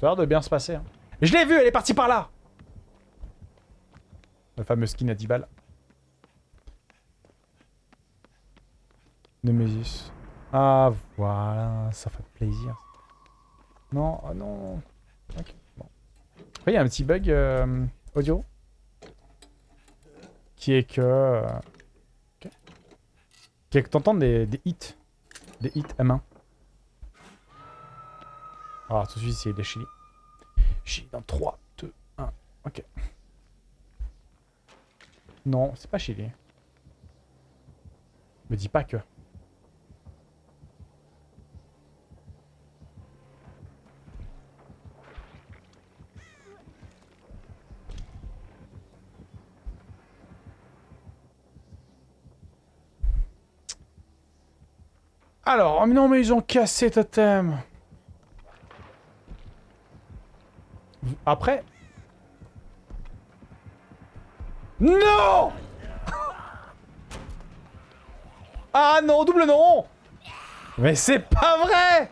Ça a l'air de bien se passer. Hein. Je l'ai vue, elle est partie par là La fameuse skin à 10 balles. Nemesis. Ah, voilà, ça fait plaisir. Non, oh non. Ok, bon. Après, il y a un petit bug euh, audio. Qui est que... Euh, qui est que t'entends des, des hits. Des hits M1. Alors, tout de suite, c'est des Chili. Chili dans 3, 2, 1. Ok. Non, c'est pas Chili. Me dis pas que. Alors, oh, non mais ils ont cassé Totem. Après... Non Ah non, double non Mais c'est pas vrai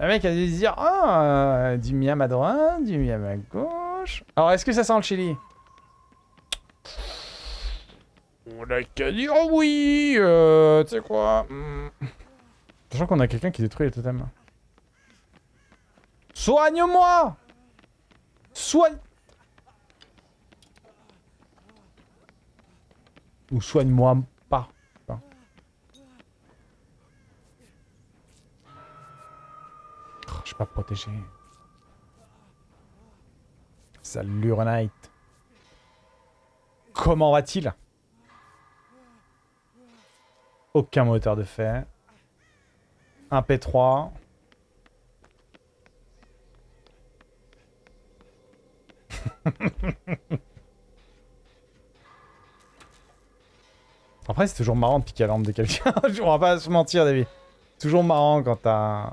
Le mec a dû dire, ah, du miam à droite, du miam à gauche. Alors, est-ce que ça sent le chili? On a qu'à dire oui euh, Tu sais quoi hmm. Je qu'on a quelqu'un qui détruit les totems. Soigne-moi Soigne... Ou soigne-moi Je suis pas protégé. Salut Renate. Comment va-t-il? Aucun moteur de fait. Un P3. Après, c'est toujours marrant de piquer la lampe de quelqu'un. On va pas se mentir, David. Toujours marrant quand t'as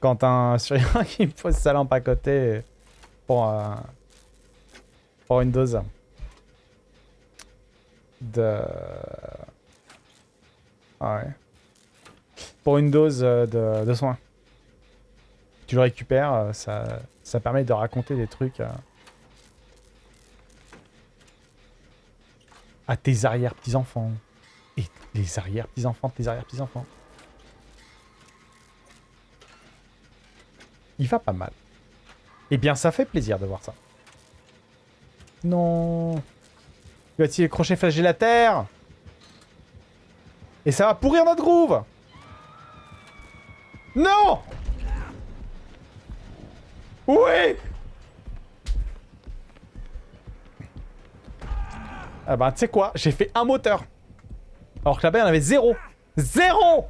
quand un survivant qui pose sa lampe à côté pour, euh, une dose de... Ah ouais. Pour une dose de, de soins. Tu le récupères, euh, ça, ça permet de raconter des trucs à, à tes arrière-petits-enfants. Et les arrière-petits-enfants tes arrière-petits-enfants. Il va pas mal. Eh bien, ça fait plaisir de voir ça. Non. Va-t-il crochet terre? Et ça va pourrir notre groove Non Oui Ah bah, tu sais quoi? J'ai fait un moteur. Alors que là-bas, il y en avait zéro. Zéro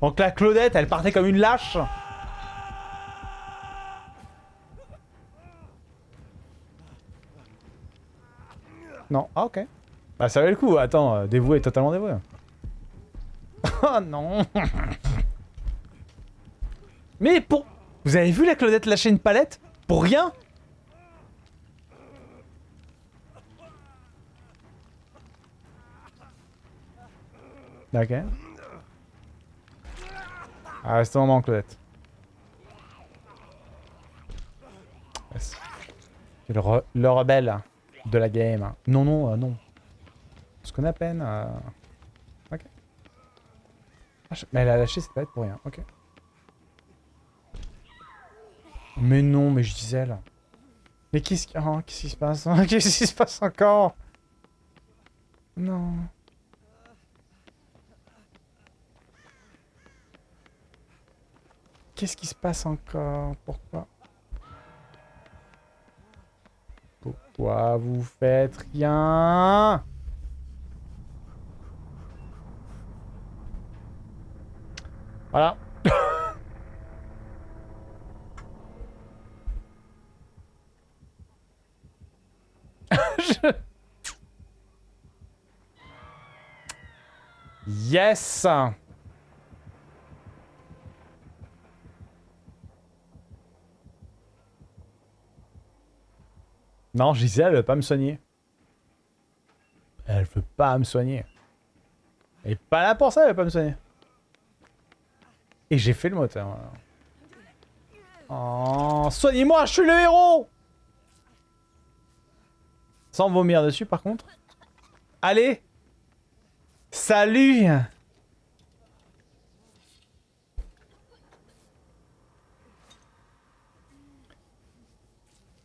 donc la Claudette, elle partait comme une lâche. Non. Ah, ok. Bah, ça valait le coup. Attends, euh, dévoué, totalement dévoué. oh non Mais pour... Vous avez vu la Claudette lâcher une palette? Pour rien? Ok. Ah, reste un moment, Claudette. Le, rebelle de la game. Non, non, euh, non. Ce qu'on a peine. Euh... Ok. Ah, mais elle a lâché cette palette pour rien. Ok. Mais non, mais je là. Mais qu'est-ce qui... Oh, qu'est-ce qui se passe Qu'est-ce qui se passe encore? Non. Qu'est-ce qui se passe encore? Pourquoi? Pourquoi vous faites rien Voilà. Yes Non, Gisèle, elle veut pas me soigner. Elle veut pas me soigner. Elle est pas là pour ça, elle veut pas me soigner. Et j'ai fait le moteur. Oh, soignez-moi, je suis le héros Sans vomir dessus, par contre. Allez Salut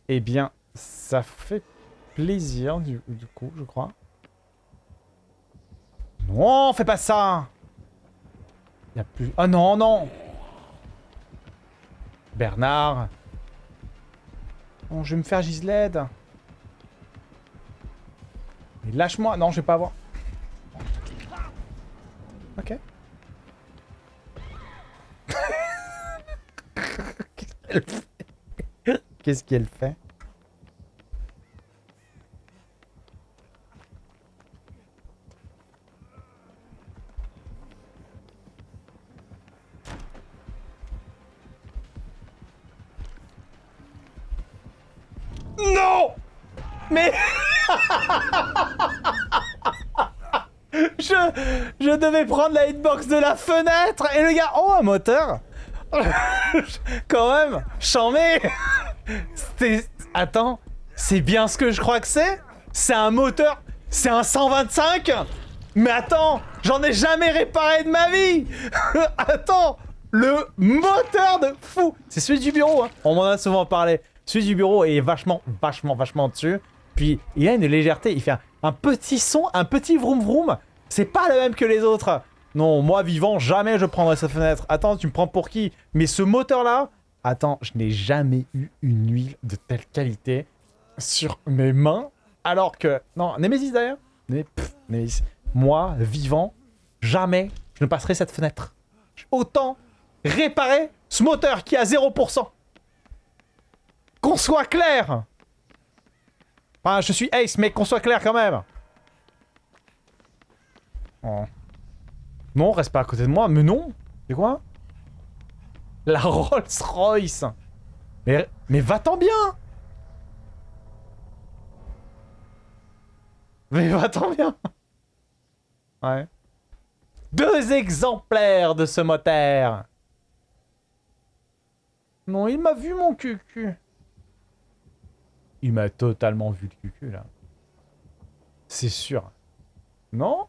Eh bien, ça fait plaisir, du, coup, je crois. Non, fais pas ça Il a plus... Oh non, non Bernard Bon, je vais me faire Gisled. Mais lâche-moi Non, je vais pas avoir... Ok. Qu'est-ce qu'elle fait Non Mais... je, prendre la hitbox de la fenêtre et le gars... Oh, un moteur Quand même Chambé Attends, c'est bien ce que je crois que c'est? C'est un moteur... C'est un 125 Mais attends J'en ai jamais réparé de ma vie Attends Le moteur de fou C'est celui du bureau, hein. On m'en a souvent parlé. Celui du bureau est vachement, vachement, vachement dessus. Puis, il a une légèreté. Il fait un, petit son, un petit vroom vroom. C'est pas le même que les autres. Non, moi, vivant, jamais je prendrais cette fenêtre. Attends, tu me prends pour qui? Mais ce moteur-là... Attends, je n'ai jamais eu une huile de telle qualité sur mes mains. Alors que... Non, Nemesis d'ailleurs Nemesis. Moi, vivant, jamais je ne passerai cette fenêtre. Autant réparer ce moteur qui a 0%. Qu'on soit clair Enfin, je suis Ace, mais qu'on soit clair quand même oh. Non, reste pas à côté de moi. Mais non C'est quoi? La Rolls Royce Mais, va-t'en bien Mais va-t'en bien Ouais. Deux exemplaires de ce moteur Non, il m'a vu mon cul. Il m'a totalement vu le cul, là. C'est sûr. Non?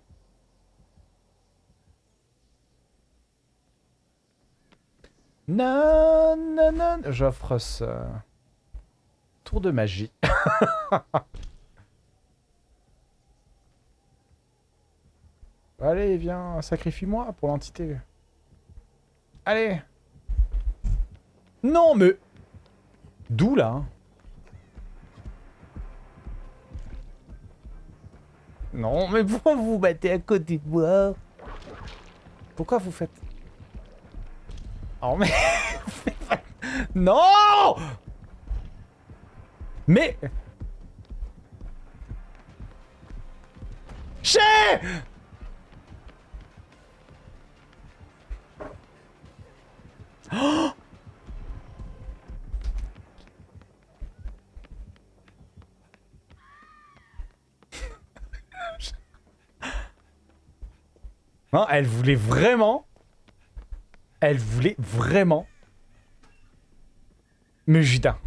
Non, non, non. J'offre ça. Tour de magie. Allez, viens, sacrifie-moi pour l'entité. Allez. Non, mais... D'où, là hein? Non, mais pourquoi vous vous battez à côté de moi Pourquoi vous faites... Oh, mais... non! Mais... Chez! Oh Non, elle voulait vraiment... Elle voulait vraiment... Mujida.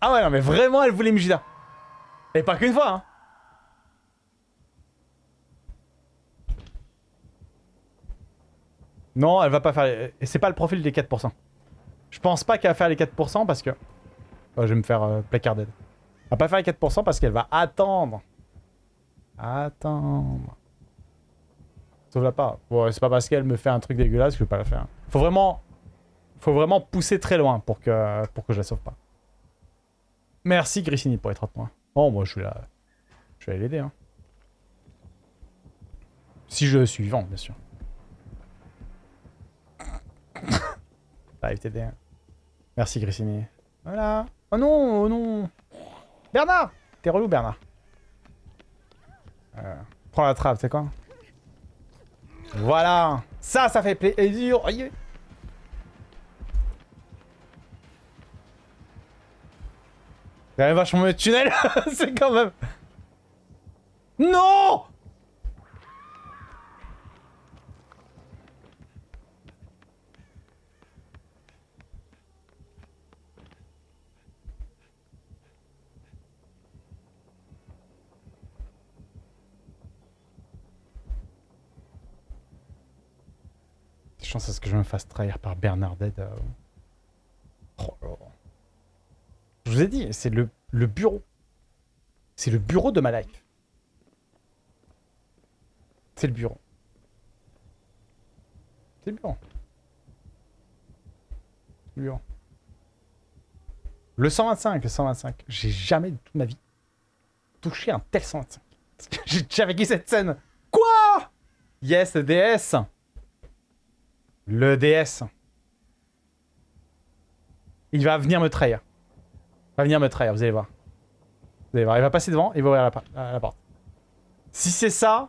Ah ouais, non, mais vraiment, elle voulait Mujida. Et pas qu'une fois, hein. Non, elle va pas faire... Et c'est pas le profil des 4%. Je pense pas qu'elle va faire les 4% parce que... Oh, je vais me faire euh, placarded. Elle va pas faire les 4% parce qu'elle va attendre. Attendre. Sauve la pas. Bon, c'est pas parce qu'elle me fait un truc dégueulasse que je vais pas la faire. Faut vraiment... Faut vraiment pousser très loin pour que, pour que je la sauve pas. Merci Grissini pour être moi. Oh, moi je vais la... Je vais aller l'aider, hein. Si je suis vivant, bien sûr. Va t'aider. Hein. Merci Grissini. Voilà. Oh non, oh non. Bernard T'es relou Bernard. Euh, prends la trappe, c'est quoi? Voilà. Ça, ça fait plaisir. A vachement de tunnel, c'est quand même... Non chance à ce je me fasse trahir par Bernardette. Euh. Oh je vous ai dit, c'est le, le bureau. C'est le bureau de ma life. C'est le bureau. C'est le bureau. Le bureau. Le 125, le 125. J'ai jamais de toute ma vie touché un tel 125. J'ai déjà vécu cette scène. Quoi? Yes, DS le DS. Il va venir me trahir. Il va venir me trahir, vous allez voir. Vous allez voir, il va passer devant, il va ouvrir la, porte. Si c'est ça...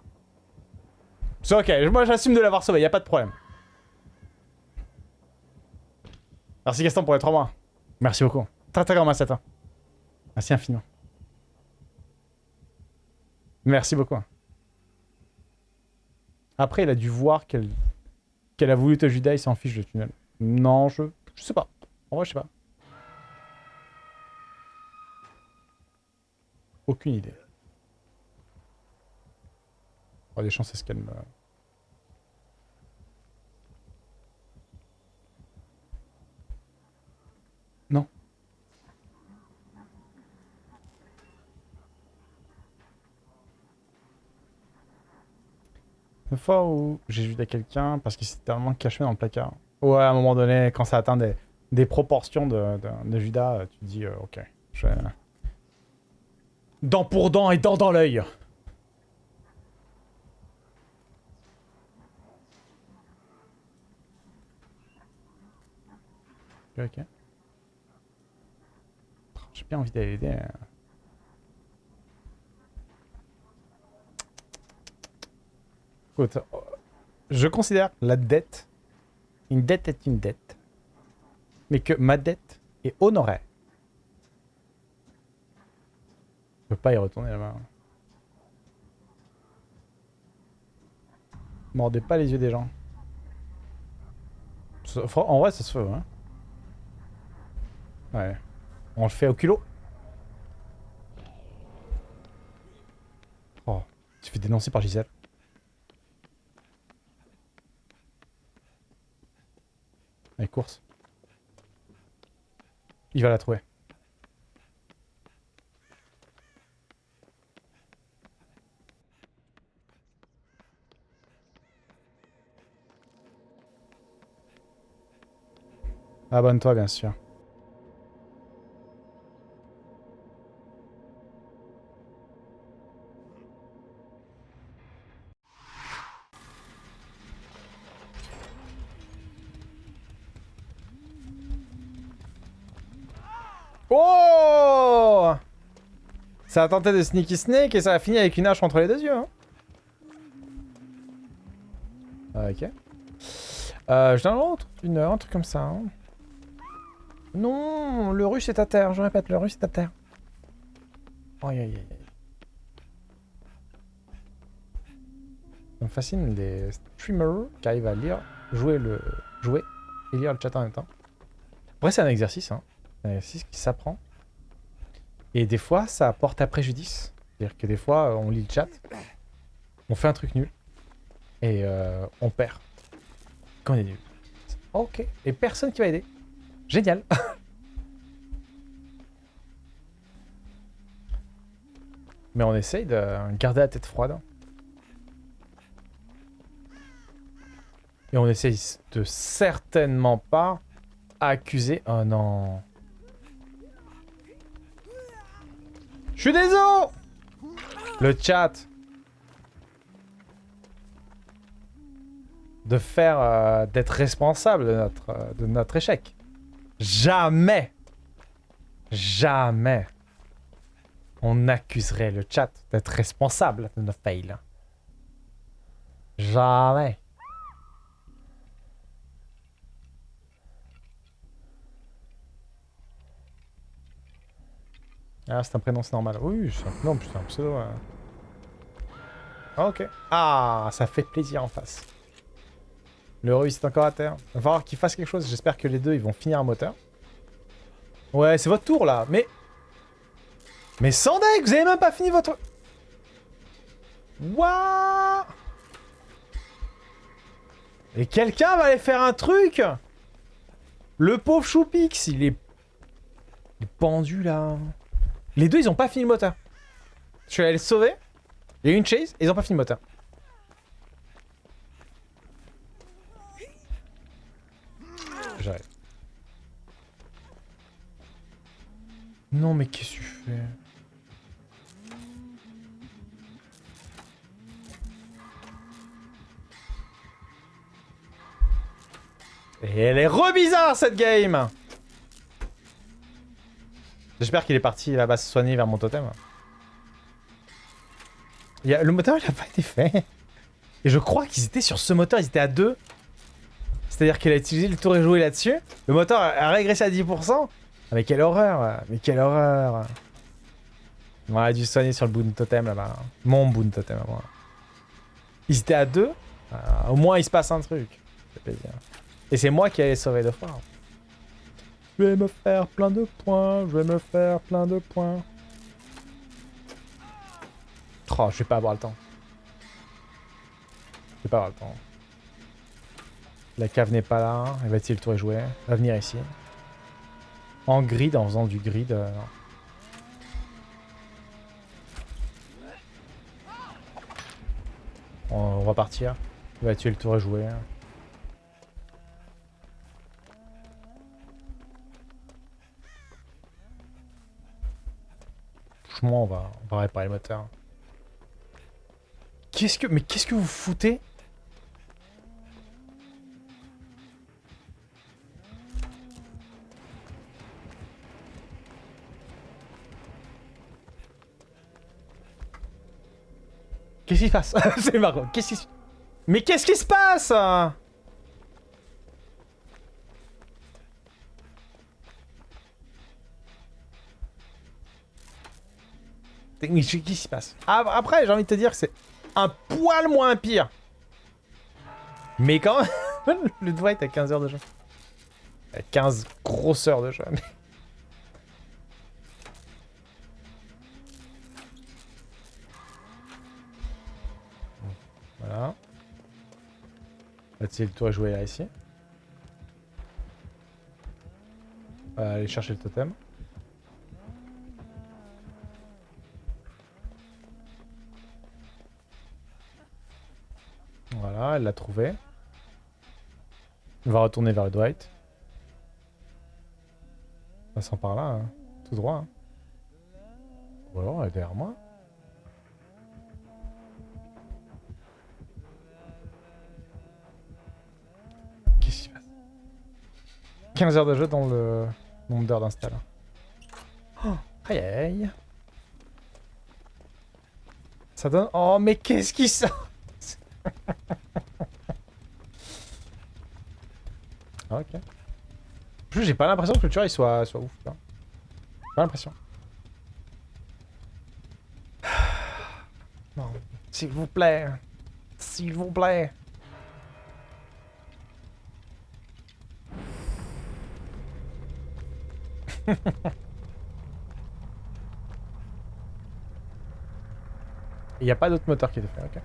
C'est ok, moi j'assume de l'avoir sauvé, il a pas de problème. Merci Gaston pour les 3 mois. Merci beaucoup. Très très grand merci. Merci infiniment. Merci beaucoup. Après, il a dû voir qu'elle qu'elle a voulu te Judas, il s'en fiche de tunnel. Non, je... Je sais pas. En vrai, je sais pas. Aucune idée. Oh, des chances, c'est ce qu'elle me... Non. Une fois où j'ai vu quelqu'un parce qu'il s'était tellement caché dans le placard. Ouais, à un moment donné, quand ça atteint des, proportions de, Judas, tu te dis, euh, ok. Dent pour dent et dent dans l'œil. Ok. J'ai bien envie d'aller aider. Hein. je considère la dette, une dette est une dette, mais que ma dette est honorée. Je peux pas y retourner là-bas. Mordez pas les yeux des gens. En vrai, ça se fait, hein. Ouais. On le fait au culot. Oh, tu fais dénoncer par Gisèle. Allez, course. Il va la trouver. Abonne-toi, bien sûr. Oh Ça a tenté de sneaky snake et ça a fini avec une hache entre les deux yeux. Hein. Ok. Euh, je donne une heure, un truc comme ça. Hein. Non, le russe est à terre. Je répète, le russe est à terre. Aïe aïe aïe. Ça fascine les streamers qui arrivent à lire, jouer le jouer et lire le chat en même temps. Après, c'est un exercice. Hein. C'est ce qui s'apprend. Et des fois, ça porte à préjudice. C'est-à-dire que des fois, on lit le chat, on fait un truc nul, et euh, on perd. Quand on est nul. Ok. Et personne qui va aider. Génial. Mais on essaye de garder la tête froide. Et on essaye de certainement pas accuser... Oh non... Je suis désolé Le chat. De faire... Euh, d'être responsable de notre, euh, de notre échec. Jamais Jamais on accuserait le chat d'être responsable de nos fails. Jamais. Ah, c'est un prénom, c'est normal. Oui, c'est un prénom, putain, un pseudo. ouais. Ah, ok. Ah, ça fait plaisir en face. Le Russe est encore à terre. Va falloir qu'il fasse quelque chose. J'espère que les deux, ils vont finir un moteur. Ouais, c'est votre tour, là. Mais... Mais sans deck, vous avez même pas fini votre... Wouah Et quelqu'un va aller faire un truc Le pauvre Choupix, il est... Il est pendu, là. Les deux, ils ont pas fini le moteur. Je suis allé le sauver. Il y a eu une chase, et ils ont pas fini le moteur. J'arrive. Non, mais qu'est-ce que tu fais? Et elle est re-bizarre, cette game J'espère qu'il est parti là-bas se soigner vers mon totem. Il a... Le moteur, il a pas été fait. Et je crois qu'ils étaient sur ce moteur, ils étaient à deux. C'est-à-dire qu'il a utilisé le tour et joué là-dessus. Le moteur a régressé à 10%. Ah, mais quelle horreur Mais quelle horreur On aurait dû soigner sur le boon totem là-bas. Mon boon totem à moi. Ils étaient à deux. Ah, au moins, il se passe un truc. C'est plaisir. Et c'est moi qui allais sauver deux fois. Je vais me faire plein de points. Je vais me faire plein de points. Oh, je vais pas avoir le temps. Je vais pas avoir le temps. La cave n'est pas là. Elle va essayer le tour jouer. Elle va venir ici. En grid, en faisant du grid. Euh. On va partir. Il va tuer le tour et jouer. Franchement, on va, réparer le moteur. Qu'est-ce que... Mais qu'est-ce que vous foutez? Qu'est-ce qui se passe? C'est marrant. Qu'est-ce qui se... Mais qu'est-ce qui se passe? Mais qu'est-ce qui se passe Après, j'ai envie de te dire que c'est un poil moins pire. Mais quand même, le Dwight a 15 heures de jeu. 15 grosses heures de jeu. Voilà. Là, le tour est joué là, ici. On va aller chercher le totem. Voilà, elle l'a trouvé. On va retourner vers le Dwight. Passant par là, tout droit. Hein. Ou alors elle est derrière moi. Qu'est-ce qui se passe? 15 heures de jeu dans le nombre d'heures d'install. Oh, aïe aïe. Ça donne... Oh mais qu'est-ce qui sort? ok. En plus, j'ai pas l'impression que le tueur il soit, soit ouf. Pas l'impression. Non, s'il vous plaît. S'il vous plaît. Il n'y a pas d'autre moteur qui est fait, ok.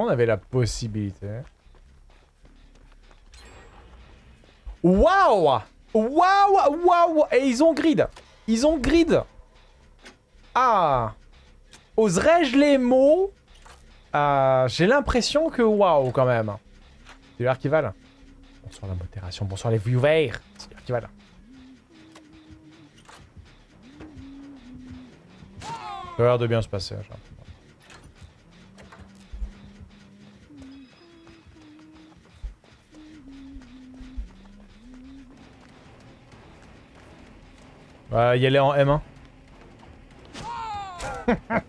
Qu'on avait la possibilité. Waouh Waouh Waouh Et ils ont grid Ils ont grid Ah Oserais-je les mots? Ah, J'ai l'impression que waouh quand même. C'est l'heure qui. Bonsoir la modération, bonsoir les viewers. C'est l'heure qui. Ça a l'air de bien se passer. Euh, y aller en M1.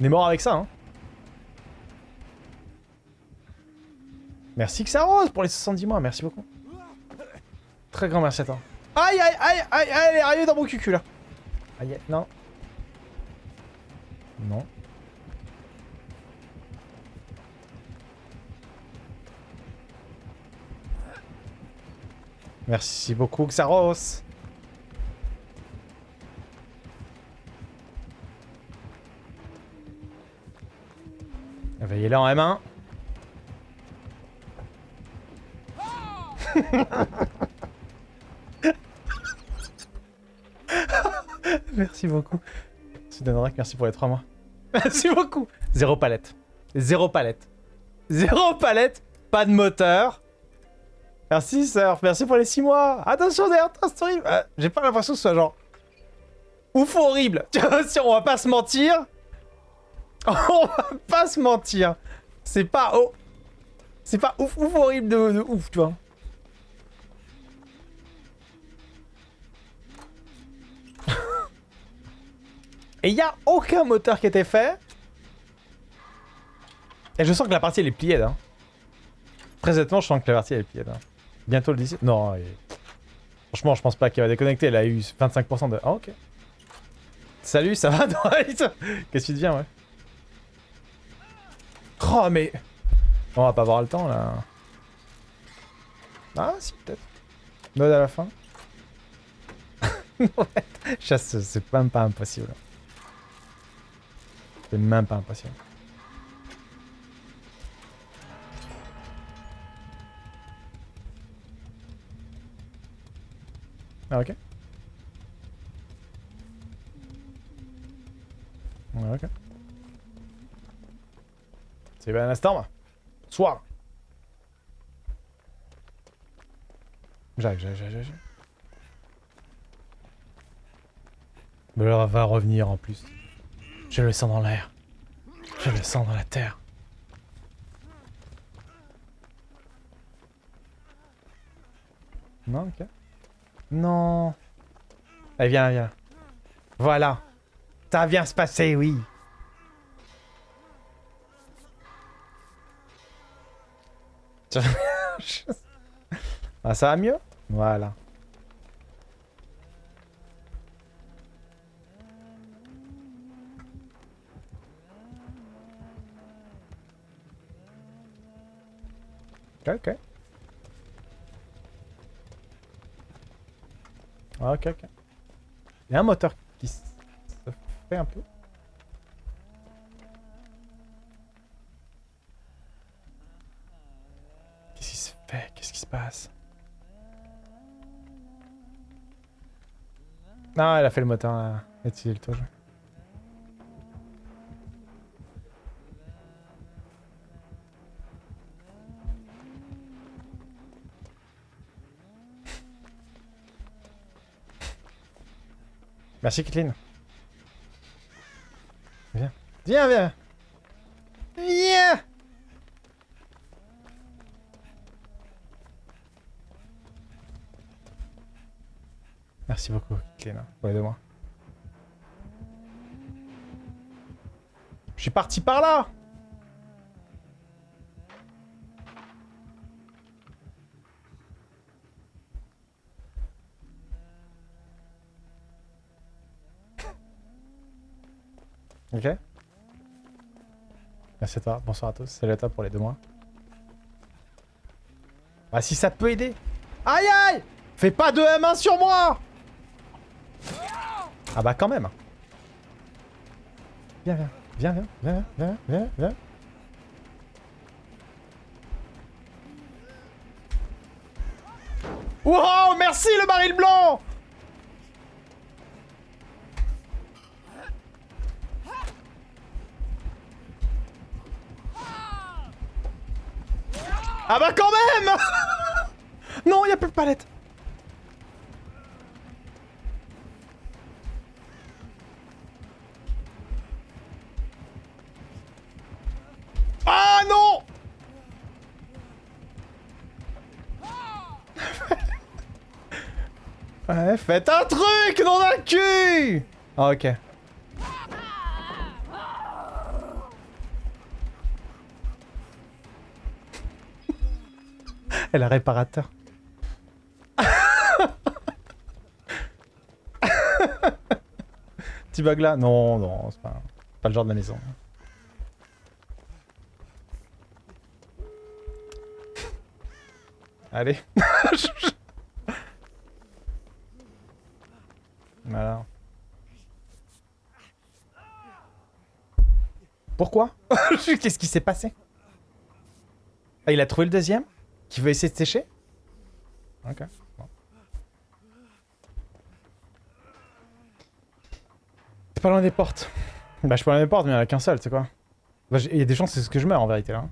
On est mort avec ça, hein. Merci Xaros pour les 70 mois, merci beaucoup. Très grand merci à toi. Aïe, aïe, aïe, aïe, aïe, elle est arrivée dans mon cul là. Aïe, non. Merci beaucoup Xaros. Veillez-la en M1. merci beaucoup. Merci merci pour les 3 mois. Merci beaucoup. Zéro palette. Zéro palette. Zéro palette. Pas de moteur. Merci Surf, merci pour les 6 mois. Attention derrière toi, c'est horrible. Euh, J'ai pas l'impression que ce soit genre... Ouf horrible. si on va pas se mentir. on va pas se mentir. C'est pas... Oh. C'est pas ouf ouf horrible de, ouf, tu vois. Et il a aucun moteur qui était fait. Et je sens que la partie elle est pliée hein. Très honnêtement, je sens que la partie elle est pliée hein. Bientôt le 17. Non, franchement, je pense pas qu'elle va déconnecter. Elle a eu 25% de. Ah, ok. Salut, ça va, Qu'est-ce que tu deviens, ouais? Oh, mais. On va pas avoir le temps là. Ah, si, peut-être. Mode à la fin. Chasse, c'est même pas impossible. C'est même pas impossible. Ah, ok. Ok. C'est bien un instant, Soir. J'arrive, j'arrive, j'arrive, elle va revenir en plus. Je le sens dans l'air. Je le sens dans la terre. Non, ok. Non. Allez, viens, viens. Voilà. Ça vient se passer, oui. ah, ça va mieux? Voilà. Ok. Ok, ok. Il y a un moteur qui se fait un peu. Qu'est-ce qui se fait? Qu'est-ce qui se passe? Ah, elle a fait le moteur. Là. Est-il le Merci, Kathleen. Viens. Viens, viens. Viens Merci beaucoup, Kathleen, pour de moi. Je suis parti par là Ok. Merci à toi. Bonsoir à tous. Salut à toi pour les deux mois. Ah, si ça peut aider. Aïe aïe Fais pas de M1 sur moi Ah bah quand même. Viens, viens. Viens, viens, viens, viens, viens, viens. Wow, merci le baril blanc Ah bah quand même Non, il a plus de palette Ah non Ouais, faites un truc, non d'un cul Ah ok. Elle a réparateur. Petit bug là Non, non, c'est pas, pas le genre de la maison. Allez. voilà. Pourquoi? Qu'est-ce qui s'est passé? Ah, il a trouvé le deuxième? Qui veut essayer de sécher? Ok. T'es pas loin des portes. Bah, je suis pas loin des portes, mais il n'y en a qu'un seul, tu sais quoi? Bah, Il y a des chances c'est ce que je meurs en vérité là.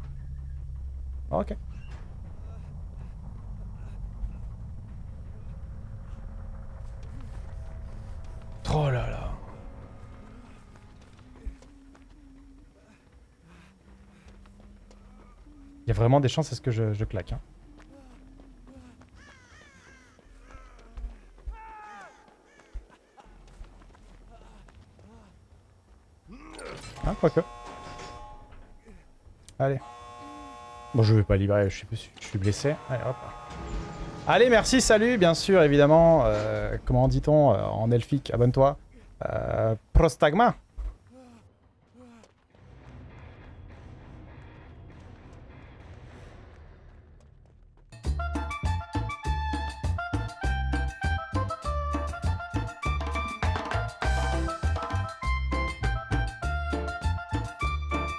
Ok. Oh là là. Il y vraiment des chances à ce que je, claque. Hein. Ah, quoique. Allez. Bon, je vais pas libérer, je suis, je suis blessé. Allez, hop. Allez, merci, salut, bien sûr, évidemment. euh, comment dit-on euh, en elfique Abonne-toi. Euh, prostagma.